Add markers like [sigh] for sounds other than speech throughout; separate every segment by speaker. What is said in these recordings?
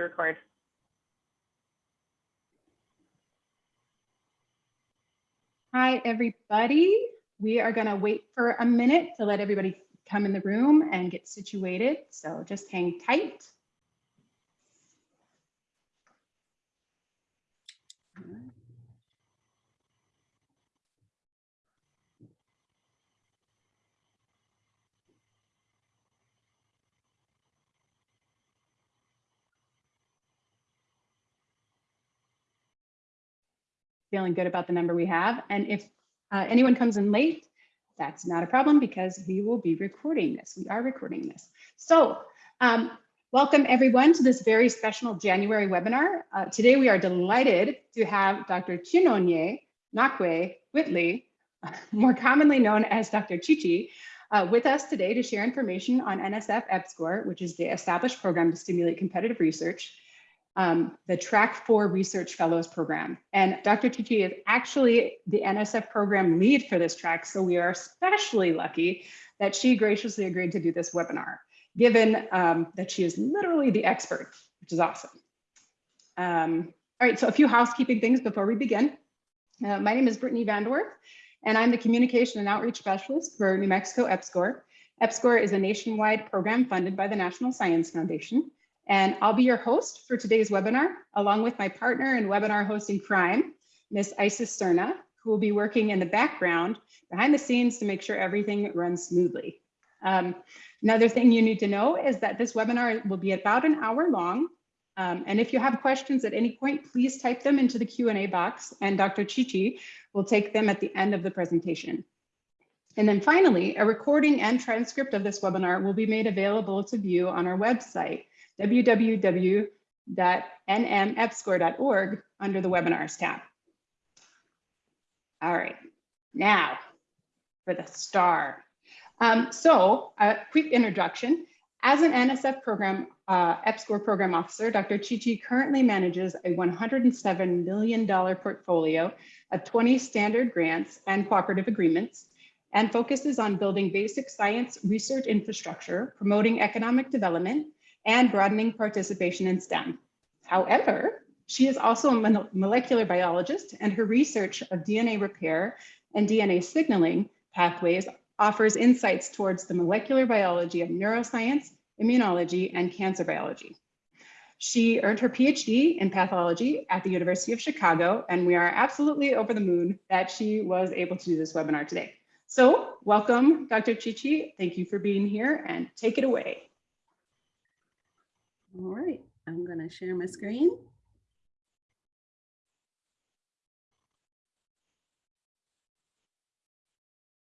Speaker 1: record.
Speaker 2: Hi, everybody. We are going to wait for a minute to let everybody come in the room and get situated. So just hang tight. Feeling good about the number we have. And if uh, anyone comes in late, that's not a problem because we will be recording this. We are recording this. So um, welcome everyone to this very special January webinar. Uh, today we are delighted to have Dr. Chinonye Nnakwe Whitley, [laughs] more commonly known as Dr. Chichi, uh, with us today to share information on NSF EPSCoR, which is the established program to stimulate competitive research um, the Track 4 Research Fellows Program. And Dr. Chichi is actually the NSF program lead for this track, so we are especially lucky that she graciously agreed to do this webinar, given um, that she is literally the expert, which is awesome. Um, all right, so a few housekeeping things before we begin. Uh, my name is Brittany Vanderwerf, and I'm the Communication and Outreach Specialist for New Mexico EPSCoR. EPSCoR is a nationwide program funded by the National Science Foundation. And I'll be your host for today's webinar, along with my partner in webinar hosting crime, Miss Isis Cerna, who will be working in the background behind the scenes to make sure everything runs smoothly. Um, another thing you need to know is that this webinar will be about an hour long. Um, and if you have questions at any point, please type them into the Q&A box and Dr. Chichi will take them at the end of the presentation. And then finally, a recording and transcript of this webinar will be made available to view on our website www.nmepscor.org under the webinars tab. All right, now for the star. Um, so a quick introduction. As an NSF program, uh, EPSCoR program officer, Dr. Chichi currently manages a $107 million portfolio of 20 standard grants and cooperative agreements and focuses on building basic science research infrastructure, promoting economic development, and broadening participation in STEM. However, she is also a molecular biologist and her research of DNA repair and DNA signaling pathways offers insights towards the molecular biology of neuroscience, immunology, and cancer biology. She earned her PhD in pathology at the University of Chicago, and we are absolutely over the moon that she was able to do this webinar today. So welcome, Dr. Chichi. Thank you for being here and take it away.
Speaker 3: All right, I'm going to share my screen.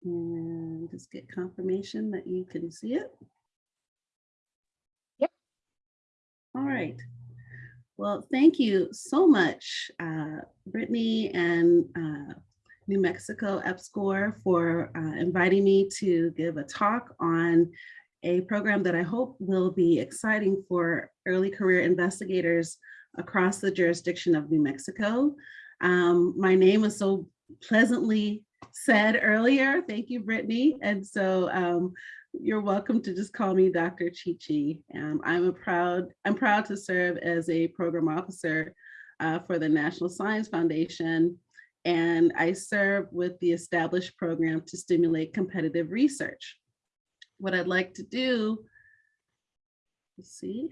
Speaker 3: And just get confirmation that you can see it.
Speaker 2: Yep.
Speaker 3: All right. Well, thank you so much, uh, Brittany and uh, New Mexico EPSCoR for uh, inviting me to give a talk on a program that I hope will be exciting for early career investigators across the jurisdiction of New Mexico. Um, my name was so pleasantly said earlier. Thank you, Brittany. And so um, you're welcome to just call me Dr. Chichi. Um, I'm a proud, I'm proud to serve as a program officer uh, for the National Science Foundation. And I serve with the established program to stimulate competitive research what I'd like to do, let's see,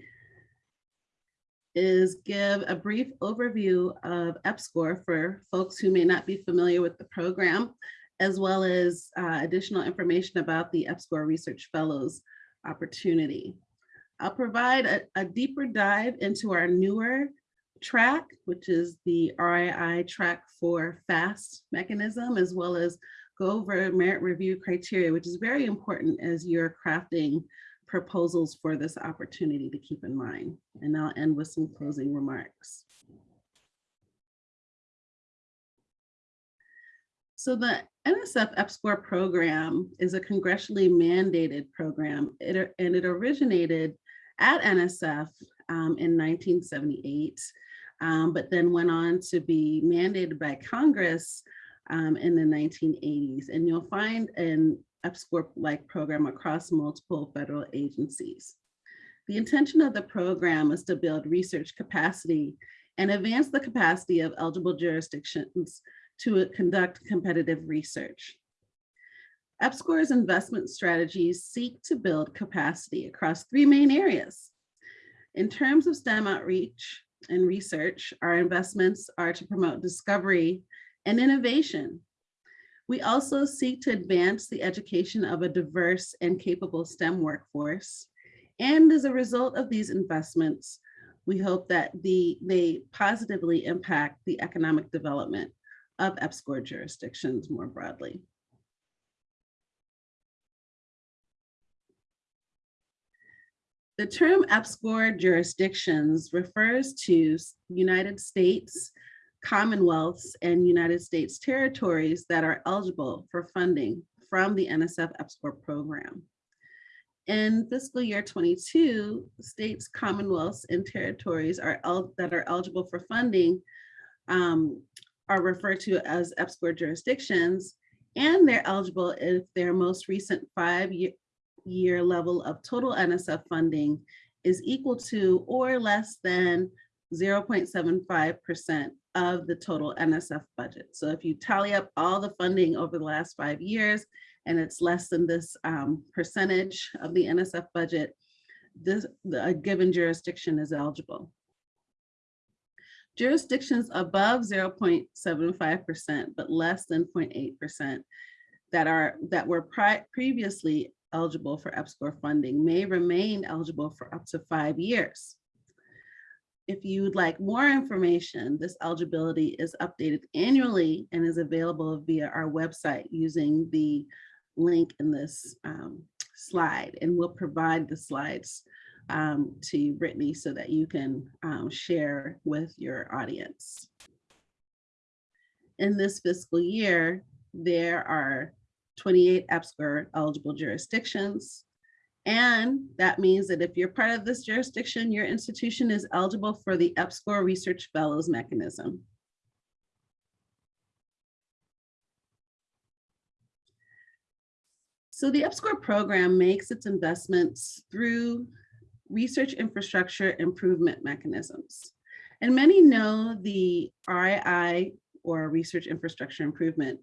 Speaker 3: is give a brief overview of EPSCoR for folks who may not be familiar with the program, as well as uh, additional information about the EPSCoR Research Fellows opportunity. I'll provide a, a deeper dive into our newer track, which is the RII track for FAST mechanism, as well as go over merit review criteria, which is very important as you're crafting proposals for this opportunity to keep in mind. And I'll end with some closing remarks. So the NSF EPSCoR program is a congressionally mandated program it, and it originated at NSF um, in 1978, um, but then went on to be mandated by Congress um, in the 1980s. And you'll find an EPSCoR-like program across multiple federal agencies. The intention of the program is to build research capacity and advance the capacity of eligible jurisdictions to conduct competitive research. EPSCoR's investment strategies seek to build capacity across three main areas. In terms of STEM outreach and research, our investments are to promote discovery and innovation. We also seek to advance the education of a diverse and capable STEM workforce. And as a result of these investments, we hope that the, they positively impact the economic development of EPSCoR jurisdictions more broadly. The term EPSCoR jurisdictions refers to United States, Commonwealths, and United States territories that are eligible for funding from the NSF EPSCoR program. In fiscal year 22, states, commonwealths, and territories are that are eligible for funding um, are referred to as EPSCoR jurisdictions, and they're eligible if their most recent five-year year level of total NSF funding is equal to or less than 0.75% of the total NSF budget. So if you tally up all the funding over the last five years and it's less than this um, percentage of the NSF budget, this a given jurisdiction is eligible. Jurisdictions above 0.75% but less than 0.8% that are that were previously eligible for EPSCoR funding may remain eligible for up to five years. If you would like more information, this eligibility is updated annually and is available via our website using the link in this um, slide. And we'll provide the slides um, to Brittany so that you can um, share with your audience. In this fiscal year, there are 28 EPSCoR eligible jurisdictions. And that means that if you're part of this jurisdiction, your institution is eligible for the EPSCoR Research Fellows mechanism. So the EPSCoR program makes its investments through research infrastructure improvement mechanisms. And many know the RII or research infrastructure improvement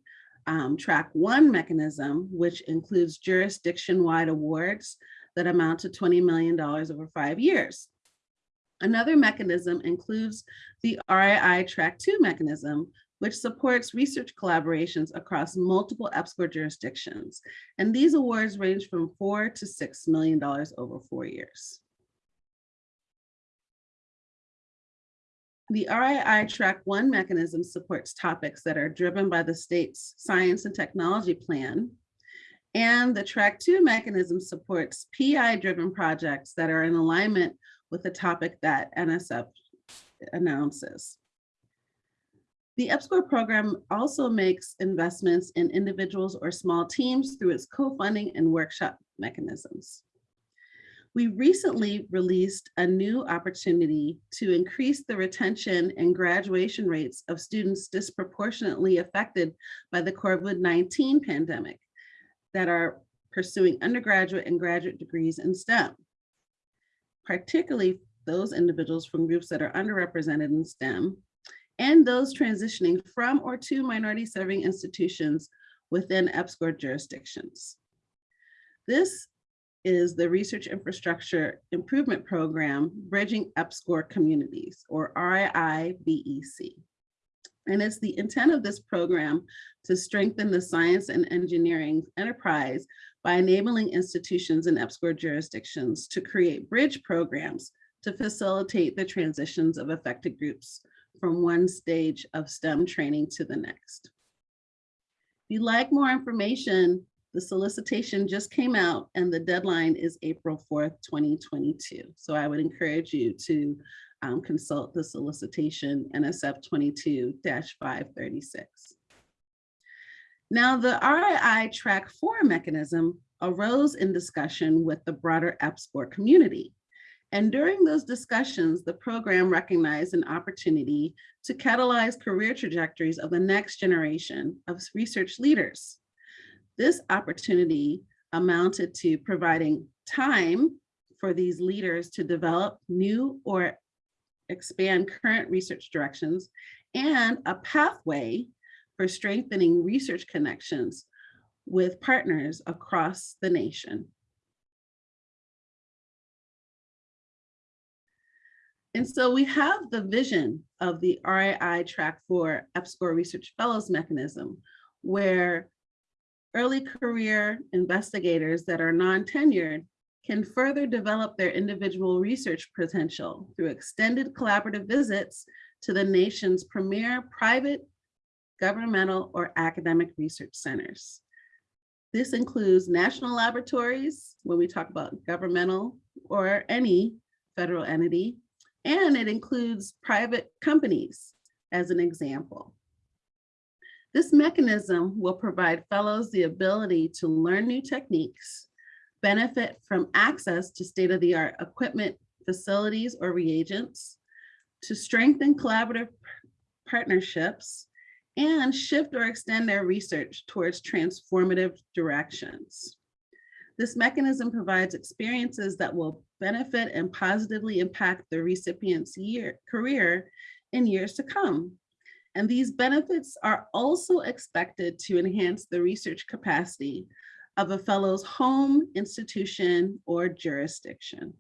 Speaker 3: um, track one mechanism, which includes jurisdiction-wide awards that amount to $20 million over five years. Another mechanism includes the RII Track 2 mechanism, which supports research collaborations across multiple EPSCoR jurisdictions. And these awards range from four to $6 million over four years. The RII Track 1 mechanism supports topics that are driven by the state's science and technology plan. And the Track 2 mechanism supports PI-driven projects that are in alignment with the topic that NSF announces. The EPSCoR program also makes investments in individuals or small teams through its co-funding and workshop mechanisms. We recently released a new opportunity to increase the retention and graduation rates of students disproportionately affected by the COVID-19 pandemic that are pursuing undergraduate and graduate degrees in STEM, particularly those individuals from groups that are underrepresented in STEM, and those transitioning from or to minority serving institutions within EPSCoR jurisdictions. This is the Research Infrastructure Improvement Program, Bridging EPSCoR Communities, or RII-BEC. And it's the intent of this program to strengthen the science and engineering enterprise by enabling institutions in EPSCoR jurisdictions to create bridge programs to facilitate the transitions of affected groups from one stage of STEM training to the next. If you'd like more information, the solicitation just came out and the deadline is April 4th, 2022. So I would encourage you to um, consult the solicitation NSF 22-536. Now the RII track four mechanism arose in discussion with the broader EPSCoR community. And during those discussions, the program recognized an opportunity to catalyze career trajectories of the next generation of research leaders. This opportunity amounted to providing time for these leaders to develop new or expand current research directions and a pathway for strengthening research connections with partners across the nation. And so we have the vision of the RII Track 4 EPSCoR Research Fellows mechanism, where early career investigators that are non-tenured can further develop their individual research potential through extended collaborative visits to the nation's premier private, governmental, or academic research centers. This includes national laboratories, when we talk about governmental or any federal entity, and it includes private companies as an example. This mechanism will provide fellows the ability to learn new techniques, benefit from access to state-of-the-art equipment, facilities, or reagents, to strengthen collaborative partnerships, and shift or extend their research towards transformative directions. This mechanism provides experiences that will benefit and positively impact the recipient's year, career in years to come. And these benefits are also expected to enhance the research capacity of a fellow's home, institution, or jurisdiction.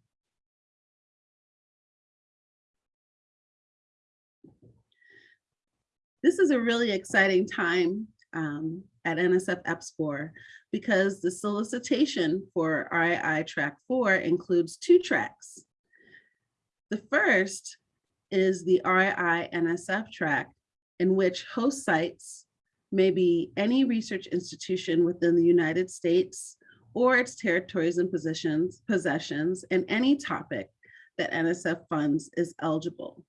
Speaker 3: This is a really exciting time um, at NSF EPSCoR because the solicitation for RII Track 4 includes two tracks. The first is the RII NSF track in which host sites may be any research institution within the United States or its territories and positions, possessions, and any topic that NSF funds is eligible.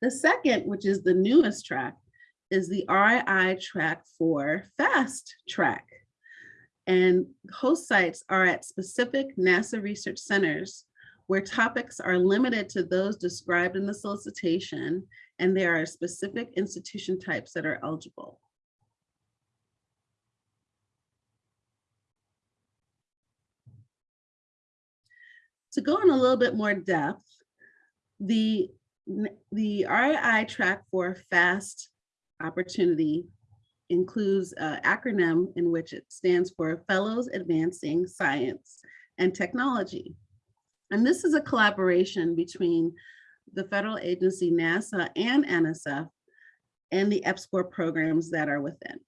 Speaker 3: The second, which is the newest track, is the RII track for FAST track. And host sites are at specific NASA research centers where topics are limited to those described in the solicitation and there are specific institution types that are eligible. To go in a little bit more depth, the, the RII track for FAST opportunity includes an acronym in which it stands for Fellows Advancing Science and Technology. And this is a collaboration between the federal agency NASA and NSF and the EPSCoR programs that are within.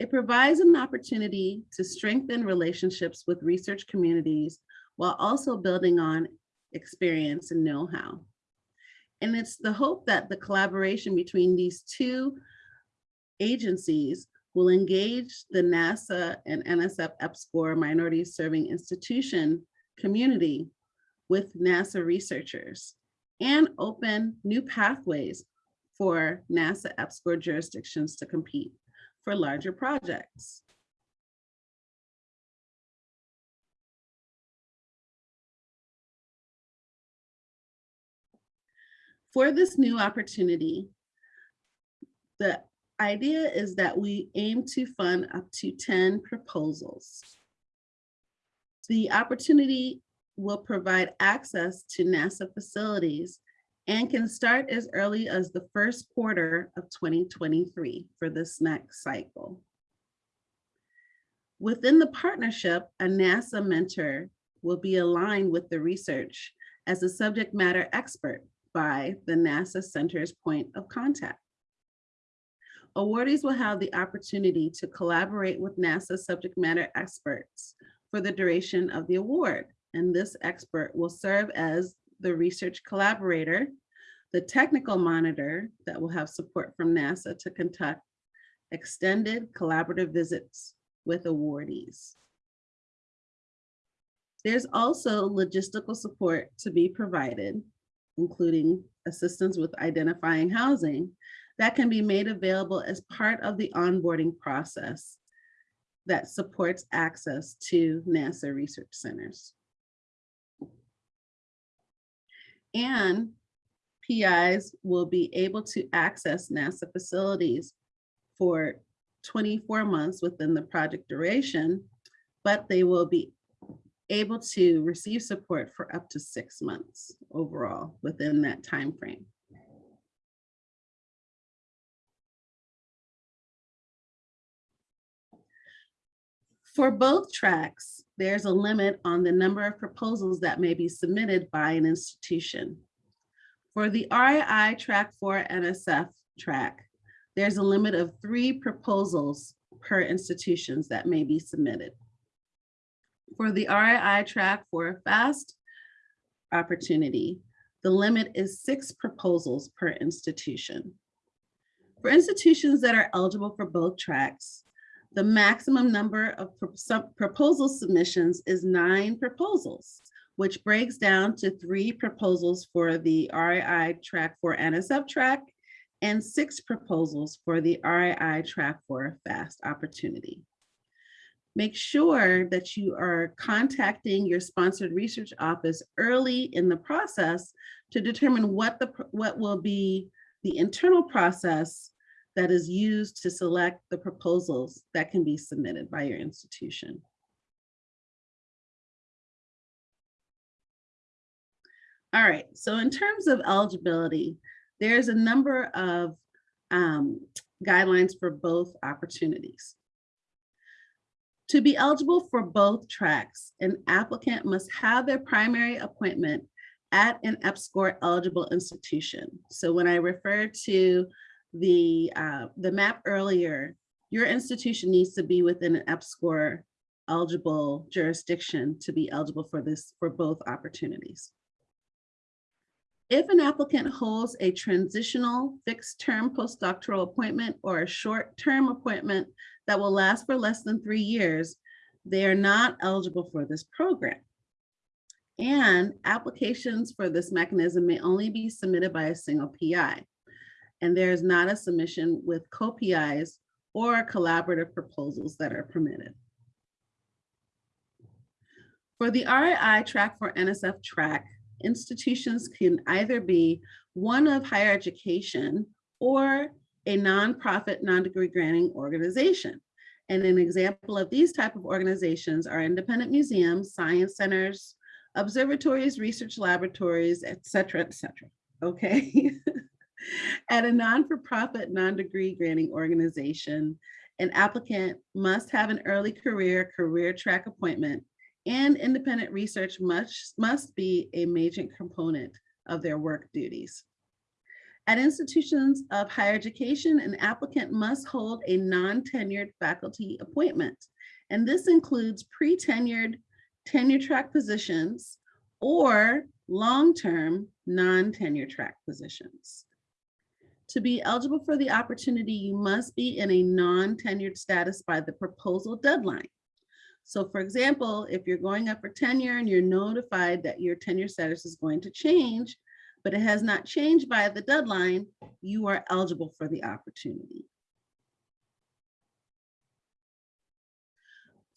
Speaker 3: It provides an opportunity to strengthen relationships with research communities while also building on experience and know-how. And it's the hope that the collaboration between these two agencies will engage the NASA and NSF EPSCoR minority serving institution community with NASA researchers and open new pathways for NASA EPSCoR jurisdictions to compete for larger projects. For this new opportunity, the idea is that we aim to fund up to 10 proposals. The opportunity will provide access to NASA facilities and can start as early as the first quarter of 2023 for this next cycle. Within the partnership, a NASA mentor will be aligned with the research as a subject matter expert by the NASA Center's point of contact. Awardees will have the opportunity to collaborate with NASA subject matter experts for the duration of the award. And this expert will serve as the research collaborator, the technical monitor that will have support from NASA to conduct extended collaborative visits with awardees. There's also logistical support to be provided including assistance with identifying housing, that can be made available as part of the onboarding process that supports access to NASA research centers. And PIs will be able to access NASA facilities for 24 months within the project duration, but they will be able to receive support for up to six months overall within that time frame. For both tracks, there's a limit on the number of proposals that may be submitted by an institution. For the RII Track 4 NSF track, there's a limit of three proposals per institutions that may be submitted. For the RII track for a fast opportunity, the limit is six proposals per institution. For institutions that are eligible for both tracks, the maximum number of pro- proposal submissions is nine proposals, which breaks down to three proposals for the RII track for NSF track and six proposals for the RII track for fast opportunity. Make sure that you are contacting your sponsored research office early in the process to determine what the, what will be the internal process that is used to select the proposals that can be submitted by your institution. All right, so in terms of eligibility, there's a number of um, guidelines for both opportunities. To be eligible for both tracks, an applicant must have their primary appointment at an EPSCoR eligible institution. So when I refer to the, uh, the map earlier, your institution needs to be within an EPSCoR eligible jurisdiction to be eligible for this, for both opportunities. If an applicant holds a transitional fixed-term postdoctoral appointment or a short-term appointment that will last for less than three years, they are not eligible for this program. And applications for this mechanism may only be submitted by a single PI. And there is not a submission with co-PIs or collaborative proposals that are permitted. For the RII track for NSF track, institutions can either be one of higher education or a nonprofit, non-degree granting organization. And an example of these type of organizations are independent museums, science centers, observatories, research laboratories, et cetera, et cetera. Okay. [laughs] At a non-for-profit, non-degree granting organization, an applicant must have an early career, career track appointment and independent research must, must be a major component of their work duties. At institutions of higher education, an applicant must hold a non-tenured faculty appointment. And this includes pre-tenured tenure track positions or long-term non-tenure track positions. To be eligible for the opportunity, you must be in a non-tenured status by the proposal deadline. So for example, if you're going up for tenure and you're notified that your tenure status is going to change, but it has not changed by the deadline, you are eligible for the opportunity.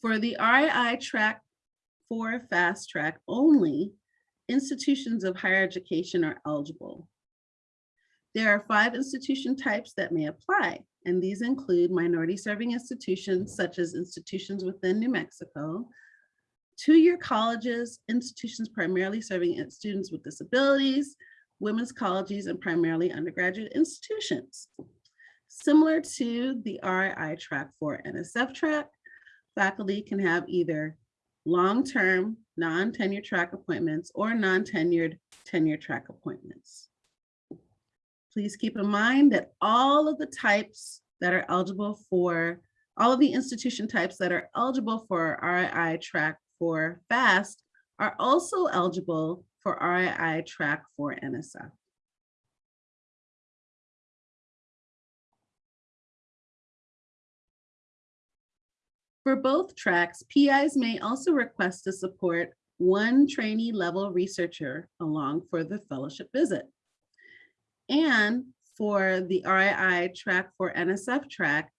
Speaker 3: For the RII track for fast track only, institutions of higher education are eligible. There are five institution types that may apply, and these include minority serving institutions such as institutions within New Mexico, two-year colleges, institutions primarily serving students with disabilities, women's colleges, and primarily undergraduate institutions. Similar to the RII track for NSF track, faculty can have either long-term, non-tenure track appointments or non-tenured tenure track appointments. Please keep in mind that all of the types that are eligible for, all of the institution types that are eligible for RII track for FAST are also eligible for RII track for NSF. For both tracks, PIs may also request to support one trainee level researcher along for the fellowship visit. And for the RII track for NSF track,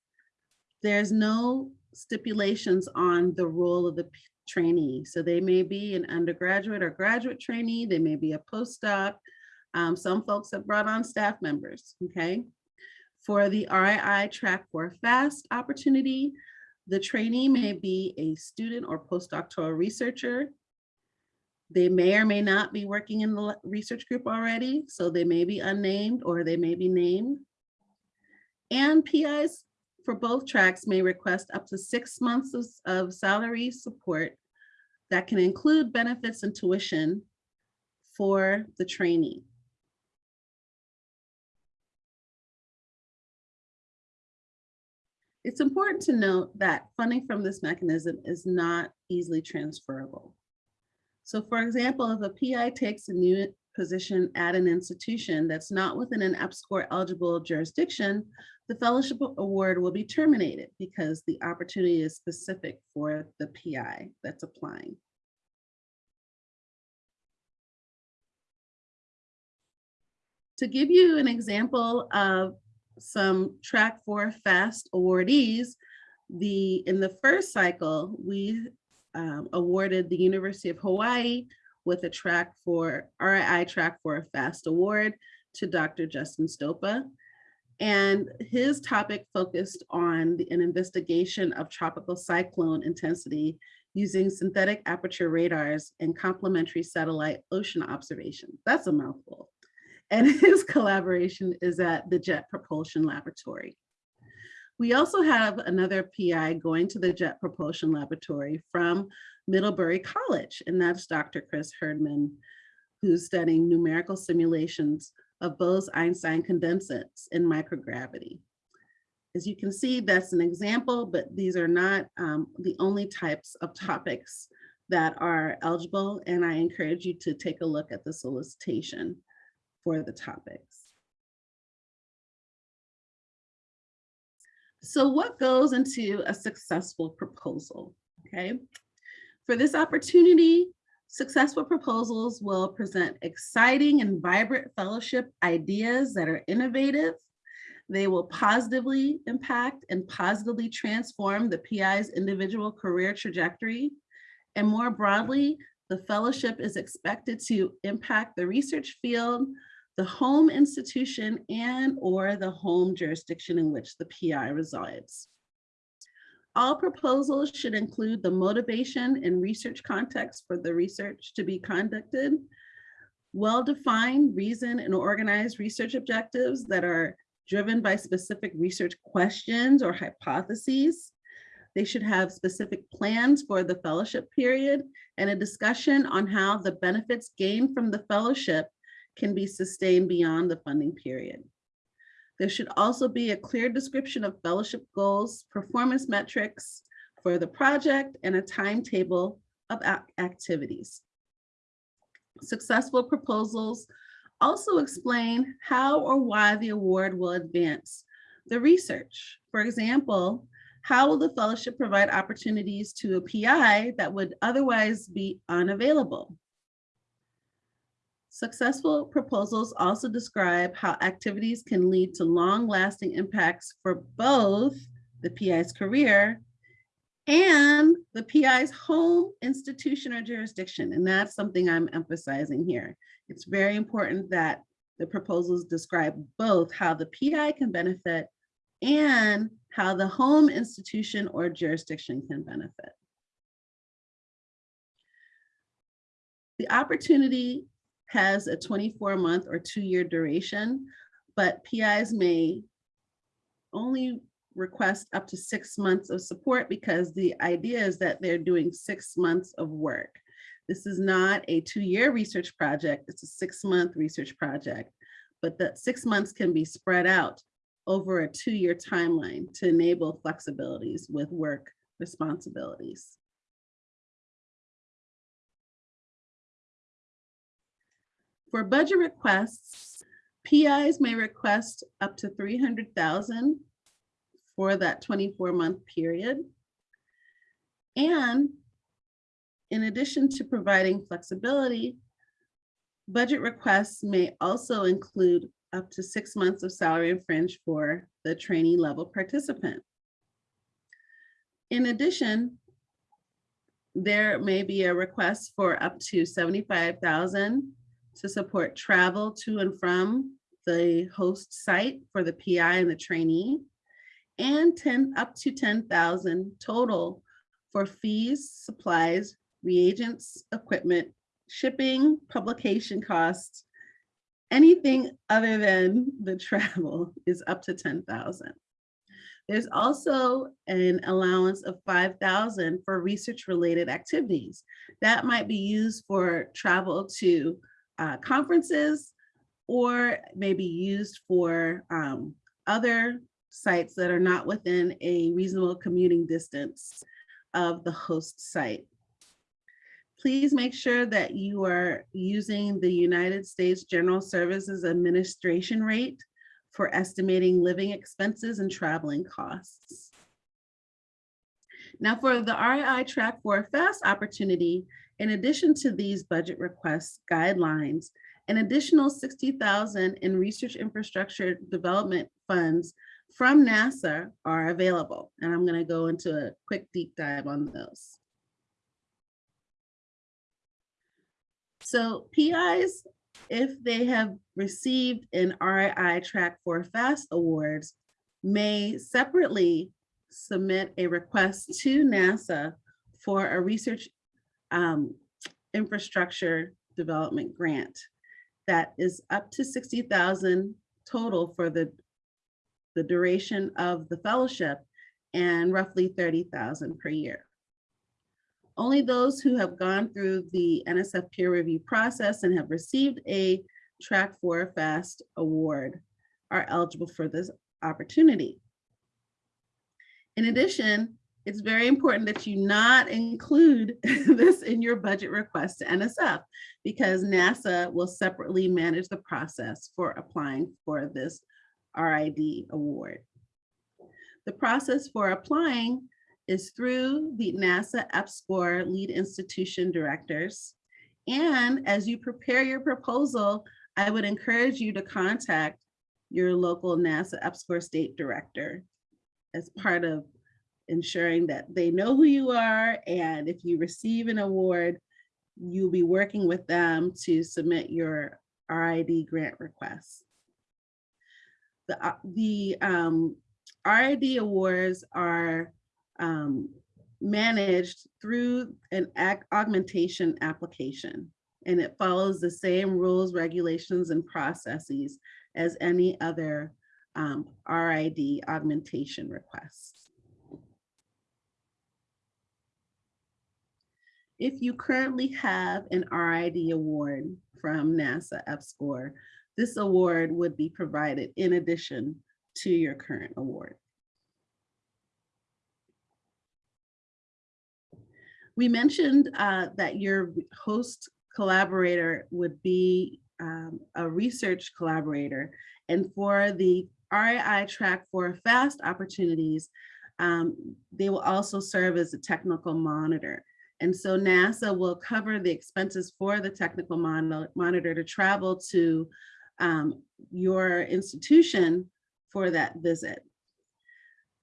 Speaker 3: there's no stipulations on the role of the trainee. So they may be an undergraduate or graduate trainee, they may be a postdoc. Um, some folks have brought on staff members, okay? For the RII track for FAST opportunity, the trainee may be a student or postdoctoral researcher They may or may not be working in the research group already, so they may be unnamed or they may be named. And PIs for both tracks may request up to six months of, of salary support that can include benefits and tuition for the trainee. It's important to note that funding from this mechanism is not easily transferable. So for example, if a PI takes a new position at an institution that's not within an EPSCoR eligible jurisdiction, the fellowship award will be terminated because the opportunity is specific for the PI that's applying. To give you an example of some track four fast awardees, the, in the first cycle, we um, awarded the University of Hawaii with a track for, RII track for a fast award to Dr. Justin Stopa. And his topic focused on the- an investigation of tropical cyclone intensity using synthetic aperture radars and complementary satellite ocean observation. That's a mouthful. And [laughs] his collaboration is at the Jet Propulsion Laboratory. We also have another PI going to the Jet Propulsion Laboratory from Middlebury College, and that's Dr. Chris Herdman, who's studying numerical simulations of Bose-Einstein condensates in microgravity. As you can see, that's an example, but these are not um, the only types of topics that are eligible, and I encourage you to take a look at the solicitation for the topics. So what goes into a successful proposal, okay? For this opportunity, successful proposals will present exciting and vibrant fellowship ideas that are innovative. They will positively impact and positively transform the PI's individual career trajectory. And more broadly, the fellowship is expected to impact the research field, the home institution and or the home jurisdiction in which the PI resides. All proposals should include the motivation and research context for the research to be conducted, well-defined reason and organized research objectives that are driven by specific research questions or hypotheses. They should have specific plans for the fellowship period and a discussion on how the benefits gained from the fellowship can be sustained beyond the funding period. There should also be a clear description of fellowship goals, performance metrics for the project, and a timetable of activities. Successful proposals also explain how or why the award will advance the research. For example, how will the fellowship provide opportunities to a PI that would otherwise be unavailable? Successful proposals also describe how activities can lead to long-lasting impacts for both the PI's career and the PI's home institution or jurisdiction. And that's something I'm emphasizing here. It's very important that the proposals describe both how the PI can benefit and how the home institution or jurisdiction can benefit. The opportunity has a 24 month or two year duration, but PIs may only request up to six months of support because the idea is that they're doing six months of work. This is not a two year research project, it's a six month research project, but the six months can be spread out over a two year timeline to enable flexibilities with work responsibilities. For budget requests, PIs may request up to 300,000 for that 24 month period. And in addition to providing flexibility, budget requests may also include up to six months of salary and fringe for the trainee level participant. In addition, there may be a request for up to 75,000 to support travel to and from the host site for the PI and the trainee, and 10 up to 10,000 total for fees, supplies, reagents, equipment, shipping, publication costs, anything other than the [laughs] travel is up to 10,000. There's also an allowance of 5,000 for research related activities. That might be used for travel to uh, conferences or maybe used for um, other sites that are not within a reasonable commuting distance of the host site. Please make sure that you are using the United States General Services Administration rate for estimating living expenses and traveling costs. Now for the RII Track for a Fast opportunity, in addition to these budget requests guidelines, an additional 60,000 in research infrastructure development funds from NASA are available. And I'm gonna go into a quick deep dive on those. So PIs if they have received an RII Track for Fast Awards, may separately submit a request to NASA for a research um, infrastructure development grant that is up to 60,000 total for the, the duration of the fellowship and roughly 30,000 per year. Only those who have gone through the NSF peer review process and have received a Track for Fast award are eligible for this opportunity. In addition, it's very important that you not include [laughs] this in your budget request to NSF because NASA will separately manage the process for applying for this RID award. The process for applying is through the NASA EPSCoR lead institution directors. And as you prepare your proposal, I would encourage you to contact your local NASA EPSCoR state director as part of ensuring that they know who you are. And if you receive an award, you'll be working with them to submit your RID grant request. The, uh, the um, RID awards are um, managed through an augmentation application. And it follows the same rules, regulations, and processes as any other um, RID augmentation requests. If you currently have an RID award from NASA EPSCoR, this award would be provided in addition to your current award. We mentioned uh, that your host collaborator would be um, a research collaborator. And for the RII track for FAST opportunities, um, they will also serve as a technical monitor. And so NASA will cover the expenses for the technical mon monitor to travel to um, your institution for that visit.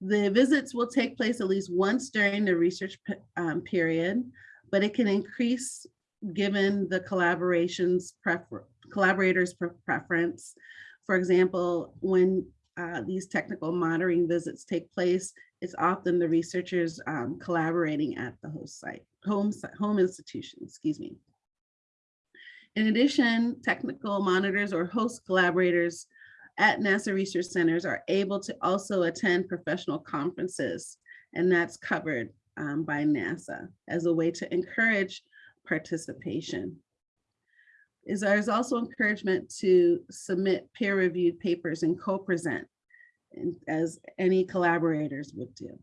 Speaker 3: The visits will take place at least once during the research um, period, but it can increase given the collaborations prefer collaborators pre preference. For example, when uh, these technical monitoring visits take place, it's often the researchers um, collaborating at the host site, home, home institution, excuse me. In addition, technical monitors or host collaborators at NASA Research Centers are able to also attend professional conferences, and that's covered um, by NASA as a way to encourage participation. Is there's also encouragement to submit peer-reviewed papers and co-present as any collaborators would do.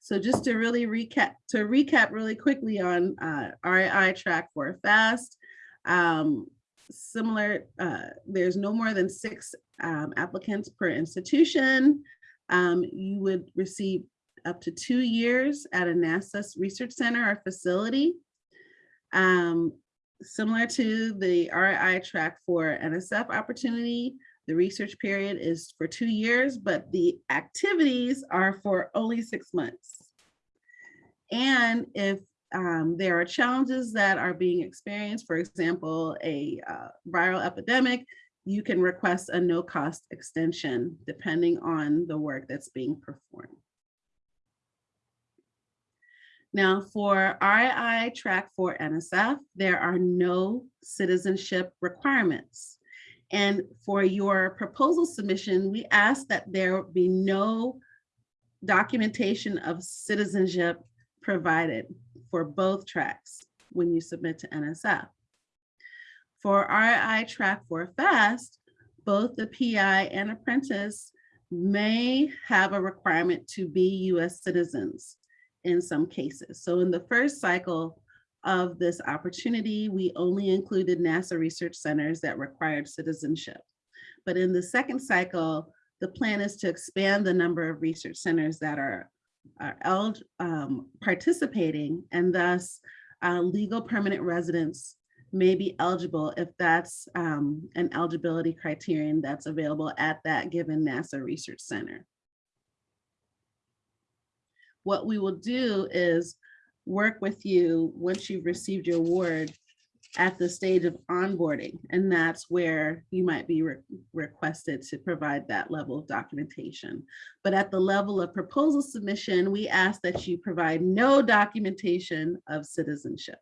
Speaker 3: So just to really recap, to recap really quickly on uh, RII track for FAST, um, similar, uh, there's no more than six um, applicants per institution. Um, you would receive up to two years at a NASA research center or facility. Um, similar to the RII track for NSF opportunity, the research period is for two years, but the activities are for only six months. And if um, there are challenges that are being experienced, for example, a uh, viral epidemic, you can request a no cost extension depending on the work that's being performed. Now for RII track for NSF, there are no citizenship requirements. And for your proposal submission, we ask that there be no documentation of citizenship provided for both tracks when you submit to NSF. For RII track for FAST, both the PI and apprentice may have a requirement to be US citizens in some cases. So in the first cycle of this opportunity, we only included NASA research centers that required citizenship. But in the second cycle, the plan is to expand the number of research centers that are, are eld- um, participating and thus uh, legal permanent residents may be eligible if that's um, an eligibility criterion that's available at that given NASA research center. What we will do is work with you once you've received your award at the stage of onboarding. And that's where you might be re requested to provide that level of documentation. But at the level of proposal submission, we ask that you provide no documentation of citizenship.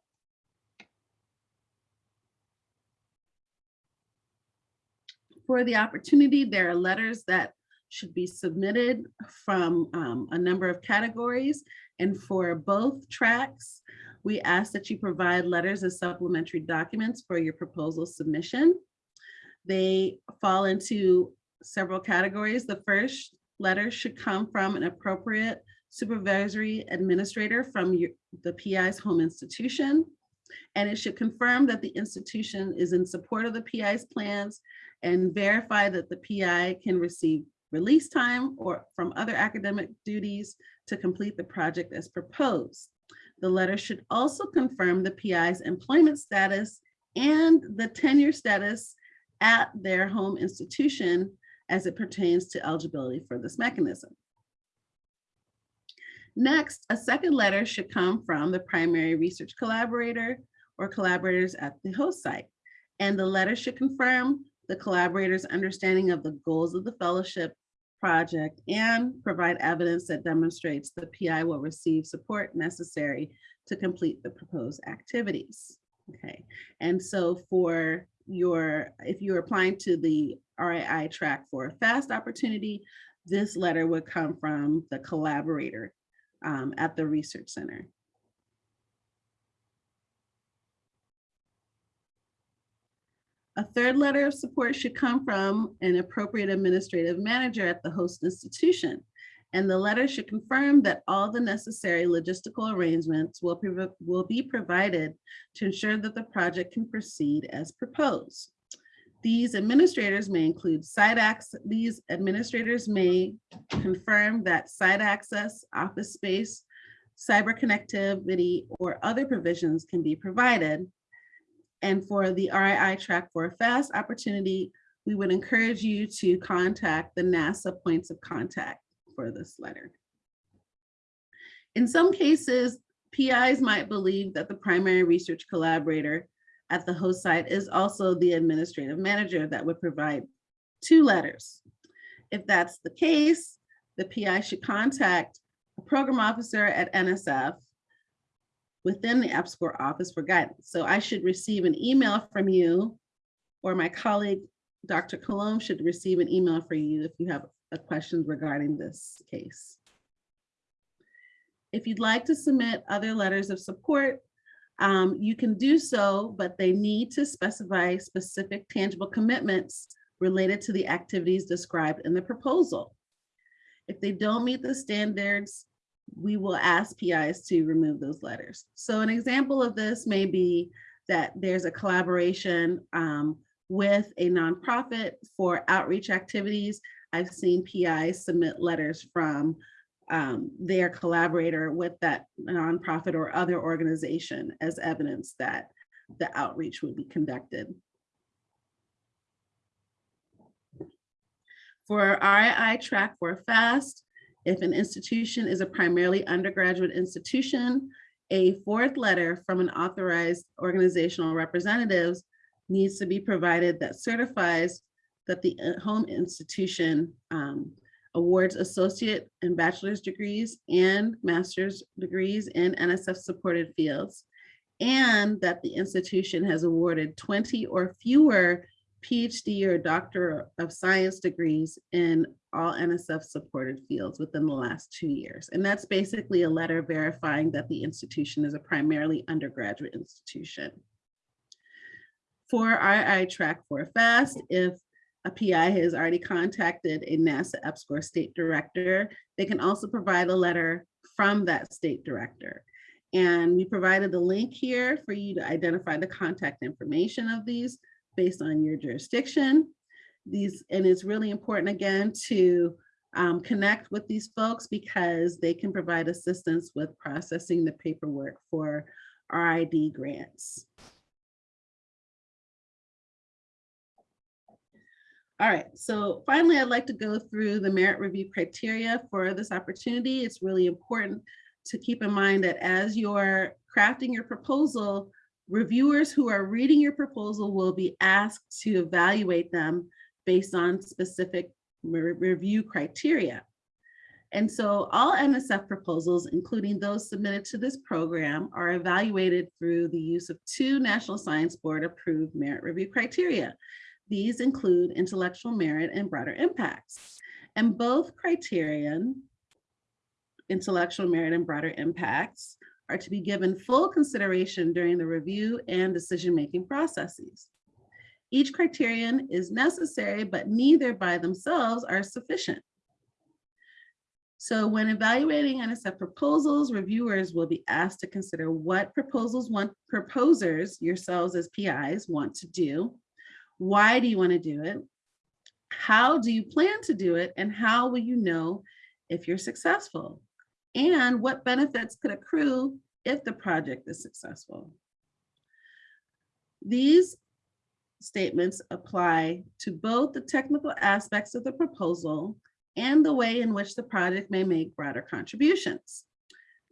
Speaker 3: For the opportunity, there are letters that should be submitted from um, a number of categories. And for both tracks, we ask that you provide letters as supplementary documents for your proposal submission. They fall into several categories. The first letter should come from an appropriate supervisory administrator from your, the PI's home institution. And it should confirm that the institution is in support of the PI's plans and verify that the PI can receive release time or from other academic duties to complete the project as proposed. The letter should also confirm the PI's employment status and the tenure status at their home institution as it pertains to eligibility for this mechanism. Next, a second letter should come from the primary research collaborator or collaborators at the host site. And the letter should confirm the collaborator's understanding of the goals of the fellowship project and provide evidence that demonstrates the PI will receive support necessary to complete the proposed activities. Okay, and so for your, if you're applying to the RII track for a FAST opportunity, this letter would come from the collaborator um, at the research center. A third letter of support should come from an appropriate administrative manager at the host institution. And the letter should confirm that all the necessary logistical arrangements will, will be provided to ensure that the project can proceed as proposed. These administrators may include site access. These administrators may confirm that site access, office space, cyber connectivity, or other provisions can be provided and for the RII track for a fast opportunity, we would encourage you to contact the NASA points of contact for this letter. In some cases, PIs might believe that the primary research collaborator at the host site is also the administrative manager that would provide two letters. If that's the case, the PI should contact a program officer at NSF within the EPSCoR office for guidance. So I should receive an email from you or my colleague, Dr. Colom should receive an email for you if you have a question regarding this case. If you'd like to submit other letters of support, um, you can do so, but they need to specify specific tangible commitments related to the activities described in the proposal. If they don't meet the standards, we will ask PIs to remove those letters. So an example of this may be that there's a collaboration um, with a nonprofit for outreach activities. I've seen PIs submit letters from um, their collaborator with that nonprofit or other organization as evidence that the outreach would be conducted. For RII track four FAST, if an institution is a primarily undergraduate institution, a fourth letter from an authorized organizational representatives needs to be provided that certifies that the uh, home institution um, awards associate and bachelor's degrees and master's degrees in NSF supported fields, and that the institution has awarded 20 or fewer PhD or Doctor of Science degrees in all NSF supported fields within the last two years. And that's basically a letter verifying that the institution is a primarily undergraduate institution. For II Track four FAST, if a PI has already contacted a NASA EPSCoR state director, they can also provide a letter from that state director. And we provided the link here for you to identify the contact information of these based on your jurisdiction. These, and it's really important again to um, connect with these folks because they can provide assistance with processing the paperwork for RID grants. All right, so finally, I'd like to go through the merit review criteria for this opportunity. It's really important to keep in mind that as you're crafting your proposal, reviewers who are reading your proposal will be asked to evaluate them based on specific re review criteria. And so all NSF proposals, including those submitted to this program, are evaluated through the use of two National Science Board approved merit review criteria. These include intellectual merit and broader impacts. And both criterion, intellectual merit and broader impacts, are to be given full consideration during the review and decision-making processes. Each criterion is necessary, but neither by themselves are sufficient. So when evaluating NSF proposals, reviewers will be asked to consider what proposals want proposers, yourselves as PIs, want to do. Why do you want to do it? How do you plan to do it? And how will you know if you're successful? And what benefits could accrue if the project is successful? These statements apply to both the technical aspects of the proposal and the way in which the project may make broader contributions.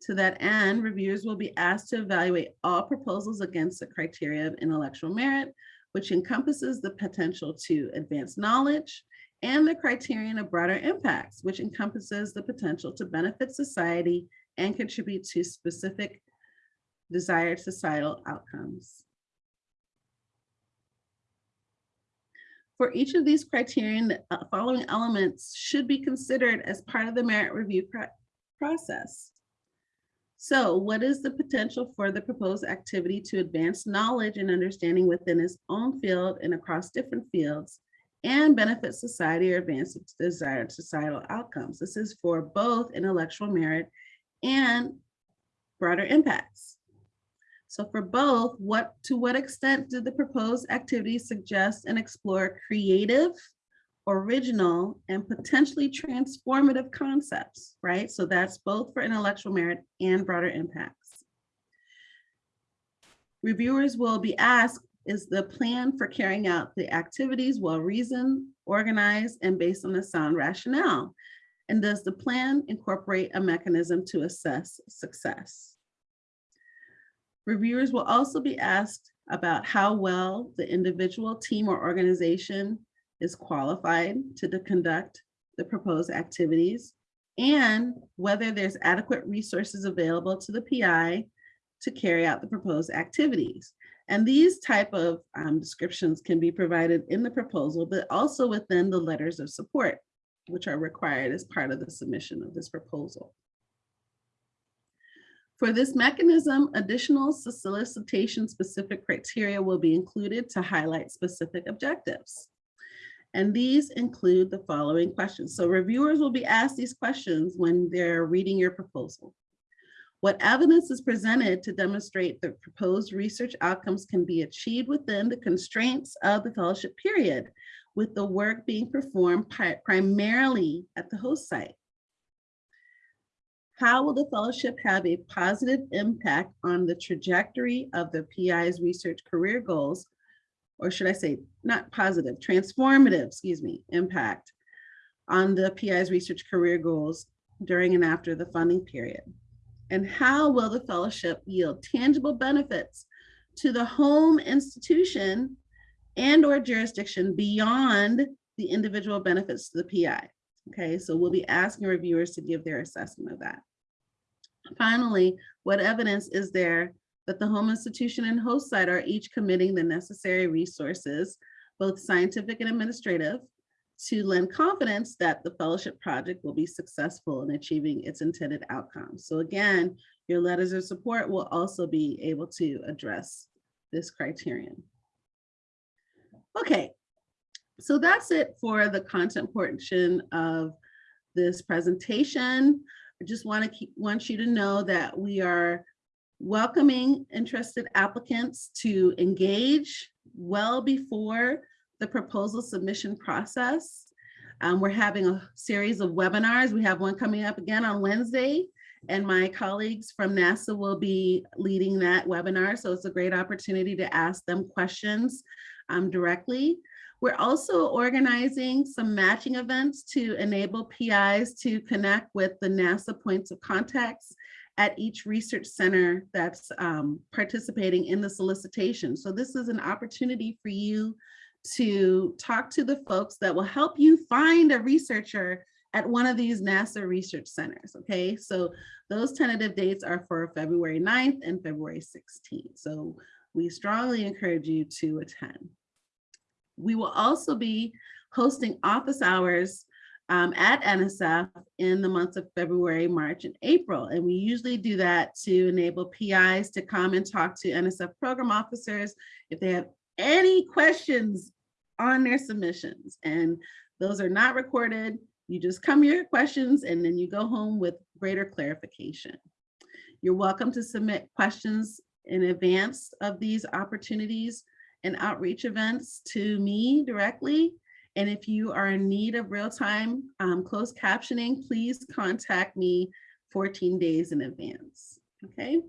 Speaker 3: To that end, reviewers will be asked to evaluate all proposals against the criteria of intellectual merit, which encompasses the potential to advance knowledge, and the criterion of broader impacts, which encompasses the potential to benefit society and contribute to specific desired societal outcomes. For each of these criterion, the uh, following elements should be considered as part of the merit review process. So what is the potential for the proposed activity to advance knowledge and understanding within its own field and across different fields and benefit society or advance desired societal outcomes? This is for both intellectual merit and broader impacts. So for both, what to what extent did the proposed activities suggest and explore creative, original, and potentially transformative concepts, right? So that's both for intellectual merit and broader impacts. Reviewers will be asked, is the plan for carrying out the activities well reasoned, organized, and based on a sound rationale? And does the plan incorporate a mechanism to assess success? Reviewers will also be asked about how well the individual team or organization is qualified to conduct the proposed activities and whether there's adequate resources available to the PI to carry out the proposed activities. And these type of um, descriptions can be provided in the proposal, but also within the letters of support, which are required as part of the submission of this proposal. For this mechanism, additional solicitation specific criteria will be included to highlight specific objectives. And these include the following questions. So reviewers will be asked these questions when they're reading your proposal. What evidence is presented to demonstrate that proposed research outcomes can be achieved within the constraints of the fellowship period, with the work being performed primarily at the host site? How will the fellowship have a positive impact on the trajectory of the PI's research career goals? Or should I say, not positive, transformative, excuse me, impact on the PI's research career goals during and after the funding period? And how will the fellowship yield tangible benefits to the home institution and or jurisdiction beyond the individual benefits to the PI? Okay, so we'll be asking reviewers to give their assessment of that. Finally, what evidence is there that the home institution and host site are each committing the necessary resources, both scientific and administrative, to lend confidence that the fellowship project will be successful in achieving its intended outcomes. So again, your letters of support will also be able to address this criterion. Okay, so that's it for the content portion of this presentation. I just want to keep, want you to know that we are welcoming interested applicants to engage well before the proposal submission process. Um, we're having a series of webinars. We have one coming up again on Wednesday, and my colleagues from NASA will be leading that webinar. So it's a great opportunity to ask them questions um, directly. We're also organizing some matching events to enable PIs to connect with the NASA points of contacts at each research center that's um, participating in the solicitation. So this is an opportunity for you to talk to the folks that will help you find a researcher at one of these NASA research centers, okay? So those tentative dates are for February 9th and February 16th. So we strongly encourage you to attend. We will also be hosting office hours um, at NSF in the months of February, March, and April. And we usually do that to enable PIs to come and talk to NSF program officers if they have any questions on their submissions. And those are not recorded. You just come your questions and then you go home with greater clarification. You're welcome to submit questions in advance of these opportunities and outreach events to me directly. And if you are in need of real-time um, closed captioning, please contact me 14 days in advance, okay?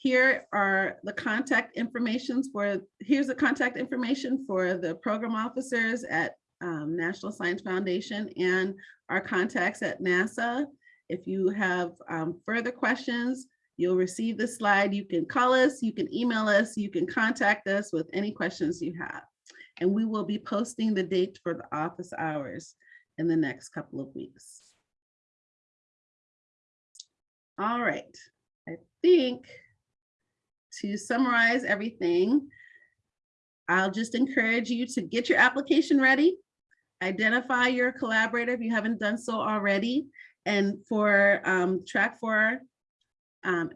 Speaker 3: Here are the contact informations for, here's the contact information for the program officers at um, National Science Foundation and our contacts at NASA. If you have um, further questions, you'll receive the slide. You can call us, you can email us, you can contact us with any questions you have. And we will be posting the date for the office hours in the next couple of weeks. All right, I think to summarize everything, I'll just encourage you to get your application ready, identify your collaborator if you haven't done so already. And for um, track four, um,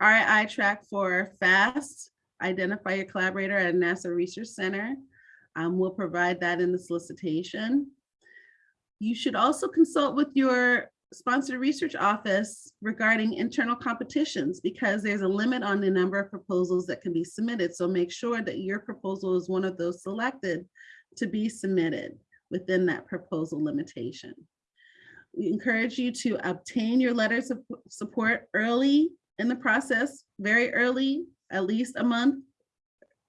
Speaker 3: RI track four FAST, identify your collaborator at NASA Research Center. Um, we'll provide that in the solicitation. You should also consult with your sponsored research office regarding internal competitions because there's a limit on the number of proposals that can be submitted. So make sure that your proposal is one of those selected to be submitted within that proposal limitation. We encourage you to obtain your letters of support early in the process, very early, at least a month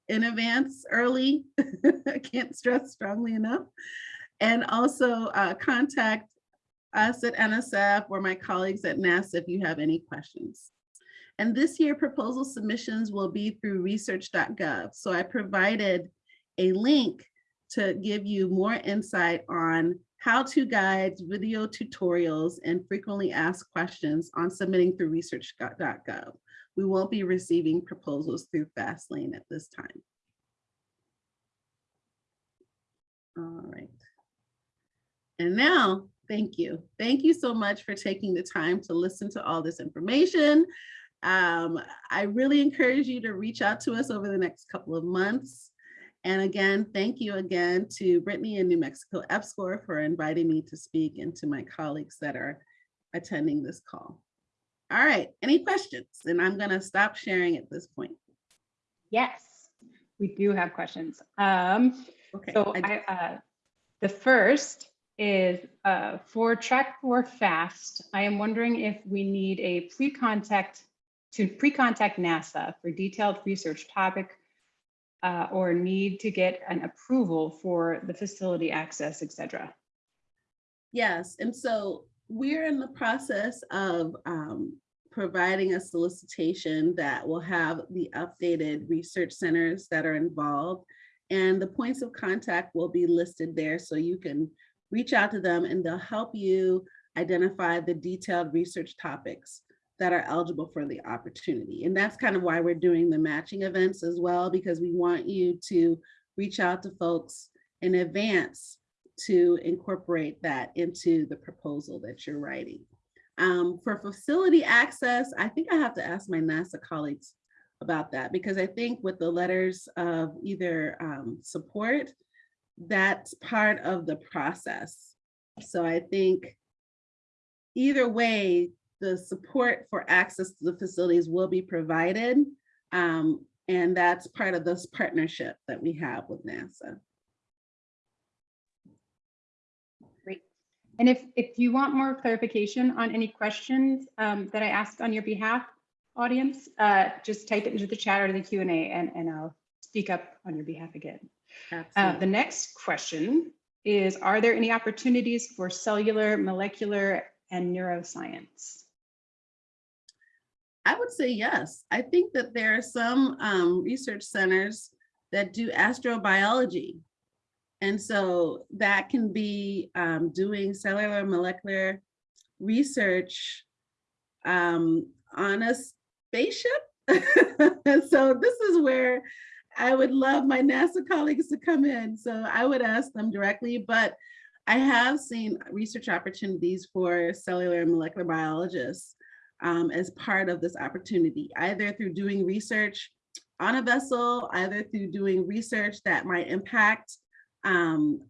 Speaker 3: in advance, early. [laughs] I can't stress strongly enough. And also uh, contact us at NSF or my colleagues at NASA if you have any questions. And this year proposal submissions will be through research.gov. So I provided a link to give you more insight on how-to guides, video tutorials, and frequently asked questions on submitting through research.gov. We won't be receiving proposals through Fastlane at this time. All right. And now Thank you. Thank you so much for taking the time to listen to all this information. Um, I really encourage you to reach out to us over the next couple of months. And again, thank you again to Brittany and New Mexico EPSCoR for inviting me to speak and to my colleagues that are attending this call. All right, any questions? And I'm gonna stop sharing at this point.
Speaker 2: Yes, we do have questions. Um,
Speaker 3: Okay.
Speaker 2: so
Speaker 3: I-
Speaker 2: I, uh, the first is uh, for track four fast. I am wondering if we need a pre-contact to pre-contact NASA for detailed research topic uh, or need to get an approval for the facility access, etc.
Speaker 3: Yes, and so we're in the process of um, providing a solicitation that will have the updated research centers that are involved. And the points of contact will be listed there so you can reach out to them and they'll help you identify the detailed research topics that are eligible for the opportunity. And that's kind of why we're doing the matching events as well, because we want you to reach out to folks in advance to incorporate that into the proposal that you're writing. Um, for facility access, I think I have to ask my NASA colleagues about that because I think with the letters of either um, support, that's part of the process. So I think either way, the support for access to the facilities will be provided. Um, and that's part of this partnership that we have with NASA.
Speaker 2: Great. And if, if you want more clarification on any questions um, that I asked on your behalf, audience, uh, just type it into the chat or the Q and A and, and I'll speak up on your behalf again. Uh, the next question is, are there any opportunities for cellular, molecular, and neuroscience?
Speaker 3: I would say yes. I think that there are some um, research centers that do astrobiology. And so that can be um, doing cellular molecular research um, on a spaceship. [laughs] so this is where I would love my NASA colleagues to come in. So I would ask them directly, but I have seen research opportunities for cellular and molecular biologists um, as part of this opportunity, either through doing research on a vessel, either through doing research that might impact um,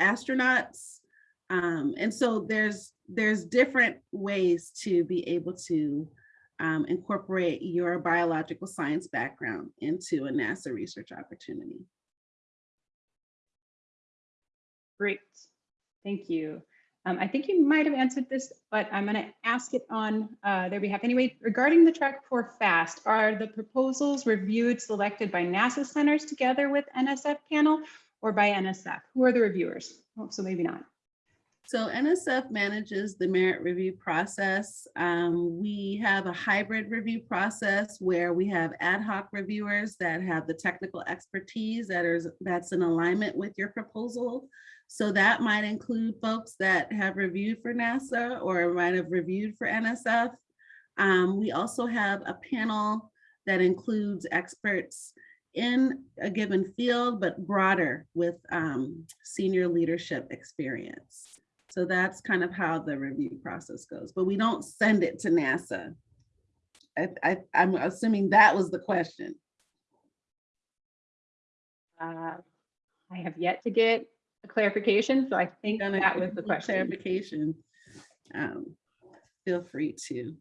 Speaker 3: astronauts. Um, and so there's, there's different ways to be able to um, incorporate your biological science background into a NASA research opportunity.
Speaker 2: Great, thank you. Um, I think you might have answered this, but I'm going to ask it on uh, their behalf anyway. Regarding the track four FAST, are the proposals reviewed, selected by NASA centers together with NSF panel or by NSF? Who are the reviewers? Oh, so maybe not.
Speaker 3: So NSF manages the merit review process. Um, we have a hybrid review process where we have ad hoc reviewers that have the technical expertise that is that's in alignment with your proposal. So that might include folks that have reviewed for NASA or might have reviewed for NSF. Um, we also have a panel that includes experts in a given field, but broader with um, senior leadership experience. So that's kind of how the review process goes, but we don't send it to NASA. I, I, I'm assuming that was the question.
Speaker 2: Uh, I have yet to get a clarification, so I think that was the question.
Speaker 3: Clarification. Um, Feel free to,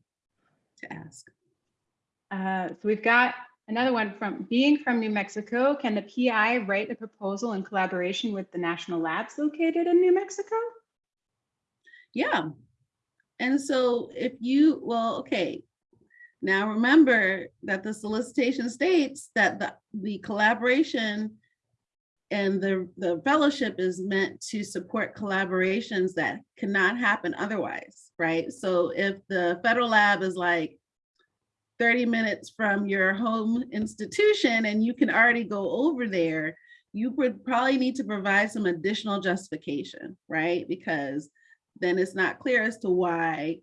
Speaker 3: to ask.
Speaker 2: Uh, So we've got another one from, being from New Mexico, can the PI write a proposal in collaboration with the national labs located in New Mexico?
Speaker 3: Yeah. And so if you, well, okay. Now remember that the solicitation states that the, the collaboration and the, the fellowship is meant to support collaborations that cannot happen otherwise, right? So if the federal lab is like 30 minutes from your home institution and you can already go over there, you would probably need to provide some additional justification, right? Because then it's not clear as to why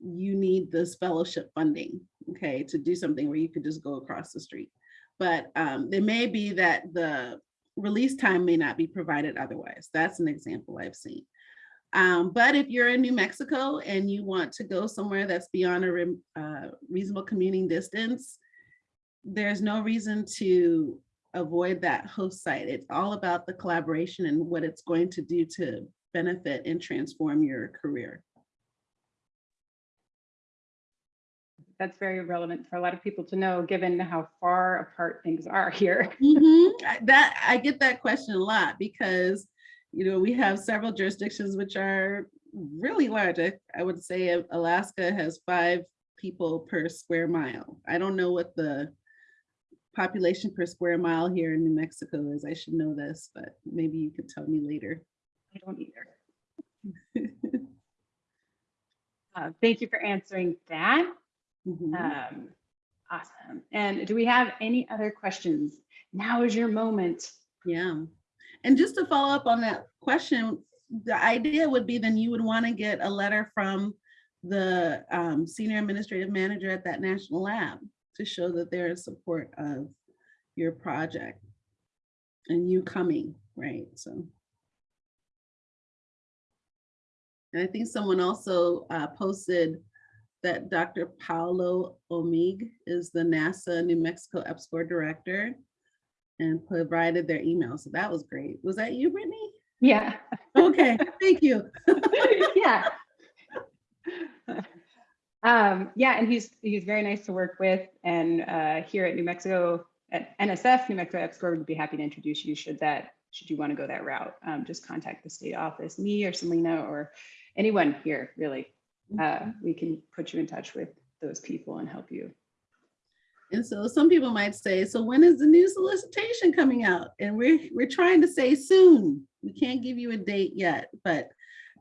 Speaker 3: you need this fellowship funding, okay, to do something where you could just go across the street. But um, it may be that the release time may not be provided otherwise. That's an example I've seen. Um, but if you're in New Mexico and you want to go somewhere that's beyond a re- uh, reasonable commuting distance, there's no reason to avoid that host site. It's all about the collaboration and what it's going to do to benefit and transform your career.
Speaker 2: That's very relevant for a lot of people to know, given how far apart things are here. [laughs]
Speaker 3: Mhm. That, I get that question a lot because, you know, we have several jurisdictions which are really large. I, I would say Alaska has five people per square mile. I don't know what the population per square mile here in New Mexico is. I should know this, but maybe you could tell me later.
Speaker 2: I don't either. [laughs] Uh, Thank you for answering that.
Speaker 3: Mhm.
Speaker 2: Um, Awesome. And do we have any other questions? Now is your moment.
Speaker 3: Yeah. And just to follow up on that question, the idea would be then you would want to get a letter from the um, senior administrative manager at that national lab to show that they're in support of your project and you coming, right? So. And I think someone also uh, posted that Dr. Paulo Oemig is the NASA New Mexico EPSCoR director and provided their email. So that was great. Was that you, Brittany?
Speaker 2: Yeah,
Speaker 3: Okay, thank you. [laughs]
Speaker 2: yeah. Um, yeah, and he's he's very nice to work with. And uh, here at New Mexico, at NSF, New Mexico EPSCoR would be happy to introduce you should that should you want to go that route. Um, just contact the state office, me or Selena or anyone here, really. Uh, we can put you in touch with those people and help you.
Speaker 3: And so some people might say, so when is the new solicitation coming out? And we're, we're trying to say soon. We can't give you a date yet, but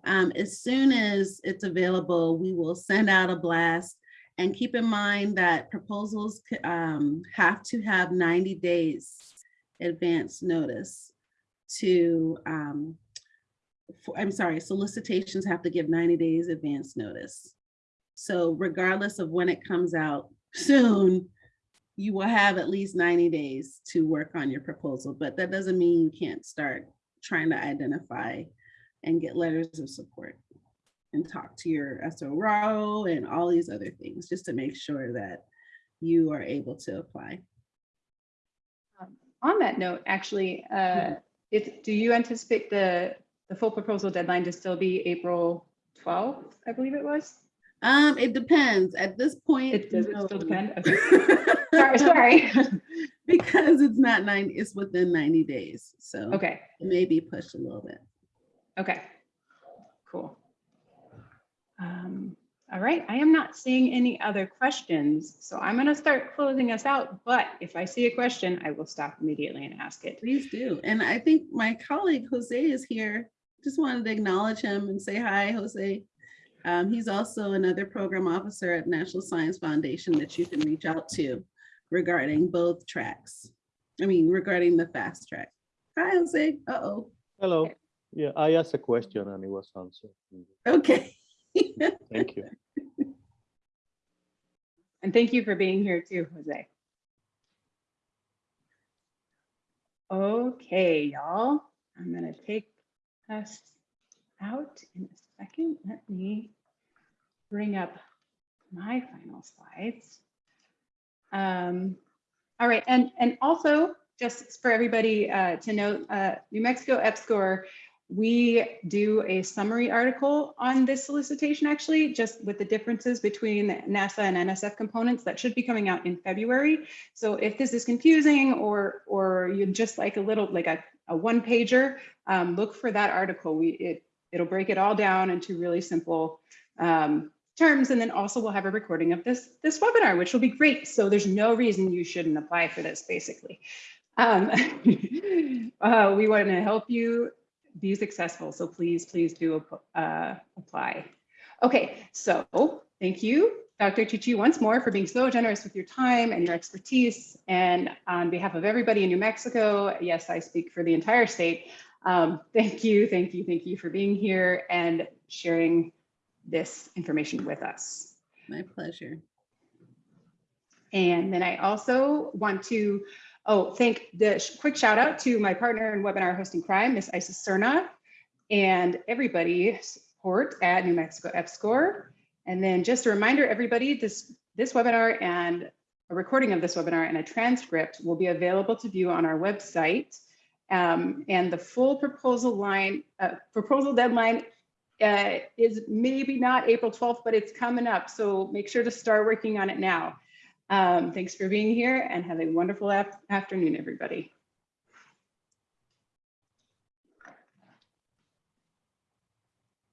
Speaker 3: um, as soon as it's available, we will send out a blast. And keep in mind that proposals um, have to have 90 days advance notice to, um, for- I'm sorry, solicitations have to give 90 days advance notice. So regardless of when it comes out [laughs] soon, you will have at least 90 days to work on your proposal, but that doesn't mean you can't start trying to identify and get letters of support and talk to your SRO and all these other things, just to make sure that you are able to apply.
Speaker 2: Um, On that note, actually, uh, if, do you anticipate the, the full proposal deadline to still be April 12th, I believe it was?
Speaker 3: Um, it depends. At this point.
Speaker 2: It does it still depend? [laughs] Okay. Sorry, sorry. [laughs]
Speaker 3: Because it's not nine, it's within 90 days, so
Speaker 2: Okay,
Speaker 3: it may be pushed a little bit.
Speaker 2: okay, cool. Um, All right, I am not seeing any other questions, so I'm gonna start closing us out, but if I see a question, I will stop immediately and ask it.
Speaker 3: Please do. And I think my colleague Jose is here. Just wanted to acknowledge him and say hi, Jose. Um, he's also another program officer at National Science Foundation that you can reach out to regarding both tracks. I mean, regarding the fast track. Hi, Jose. Uh-oh.
Speaker 1: Hello. Yeah, I asked a question and it was answered.
Speaker 3: Okay. [laughs]
Speaker 1: Thank you.
Speaker 2: And thank you for being here too, Jose. Okay, y'all, I'm gonna take us out in a second. Let me bring up my final slides. Um, all right, and, and also just for everybody uh, to note, uh, New Mexico EPSCoR we do a summary article on this solicitation, actually, just with the differences between NASA and NSF components that should be coming out in February. So if this is confusing or or you'd just like a little like a, a one pager, um, look for that article. We it it'll break it all down into really simple um, terms, and then also we'll have a recording of this this webinar, which will be great. So there's no reason you shouldn't apply for this, basically. Um, [laughs] uh, we want to help you be successful. So please, please do uh, apply. Okay, so thank you, Dr. Chichi, once more for being so generous with your time and your expertise. And on behalf of everybody in New Mexico, yes, I speak for the entire state. Um, thank you, thank you, thank you for being here and sharing this information with us.
Speaker 3: My pleasure.
Speaker 2: And then I also want to Oh, thank the quick shout out to my partner in webinar hosting crime, Miss Isis Cerna, and everybody support at New Mexico EPSCoR. And then just a reminder, everybody, this, this webinar and a recording of this webinar and a transcript will be available to view on our website. Um, and the full proposal line, uh, proposal deadline uh, is maybe not April 12th, but it's coming up. So make sure to start working on it now. Um, thanks for being here and have a wonderful af- afternoon, everybody.